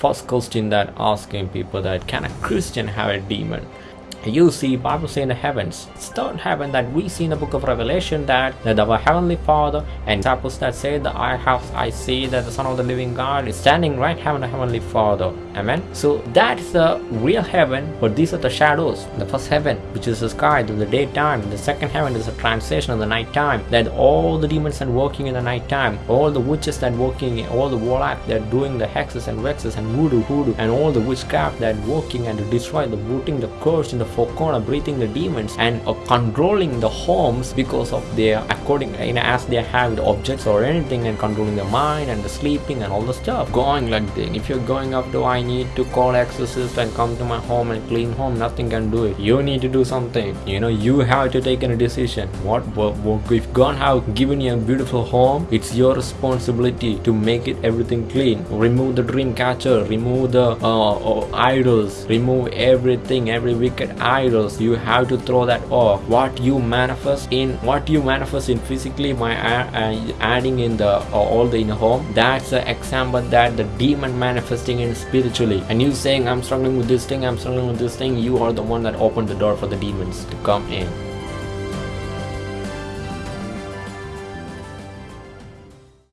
first question that asking people that can a christian have a demon you see bible say in the heavens it's third heaven that we see in the book of revelation that, that our heavenly father and disciples that say that i have i see that the son of the living god is standing right heaven the heavenly father. Amen? So that's the real heaven but these are the shadows the first heaven which is the sky the daytime the second heaven is a translation of the nighttime that all the demons are working in the nighttime all the witches that working all the warlock that doing the hexes and vexes and voodoo hoodoo and all the witchcraft that working and destroy the rooting the curse in the four corner breathing the demons and uh, controlling the homes because of their according you know as they have the objects or anything and controlling the mind and the sleeping and all the stuff. Going like that if you're going up to i need to call exorcist and come to my home and clean home nothing can do it. You need to do something. You know you have to take a decision. What, what, what if god have given you a beautiful home it's your responsibility to make it everything clean. Remove the dream catcher remove the uh, uh, idols remove everything every wicked idols you have to throw that off. What you manifest in what you manifest in physically by adding in the uh, all the in home that's the example that the demon manifesting in spiritually. And you saying i'm struggling with this thing i'm struggling with this thing you are the one that opened the door for the demons to come in